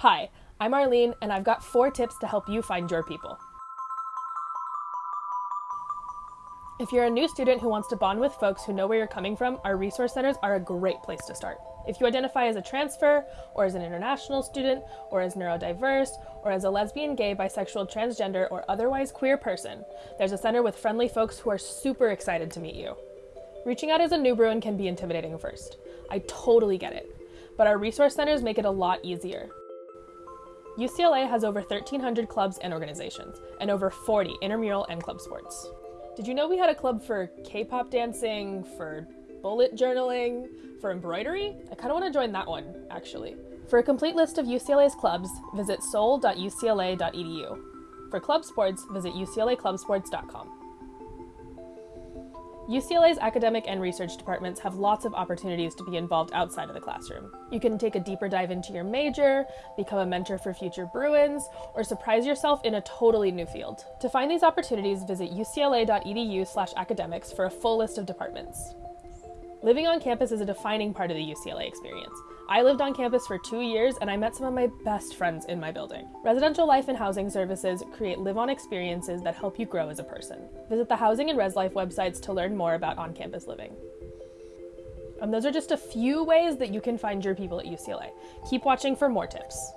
Hi, I'm Arlene, and I've got four tips to help you find your people. If you're a new student who wants to bond with folks who know where you're coming from, our resource centers are a great place to start. If you identify as a transfer, or as an international student, or as neurodiverse, or as a lesbian, gay, bisexual, transgender, or otherwise queer person, there's a center with friendly folks who are super excited to meet you. Reaching out as a new Bruin can be intimidating first. I totally get it. But our resource centers make it a lot easier. UCLA has over 1,300 clubs and organizations, and over 40 intramural and club sports. Did you know we had a club for K pop dancing, for bullet journaling, for embroidery? I kind of want to join that one, actually. For a complete list of UCLA's clubs, visit sole.ucla.edu. For club sports, visit uclaclubsports.com. UCLA's academic and research departments have lots of opportunities to be involved outside of the classroom. You can take a deeper dive into your major, become a mentor for future Bruins, or surprise yourself in a totally new field. To find these opportunities, visit ucla.edu slash academics for a full list of departments. Living on campus is a defining part of the UCLA experience. I lived on campus for two years and I met some of my best friends in my building. Residential life and housing services create live on experiences that help you grow as a person. Visit the Housing and Res Life websites to learn more about on campus living. And those are just a few ways that you can find your people at UCLA. Keep watching for more tips.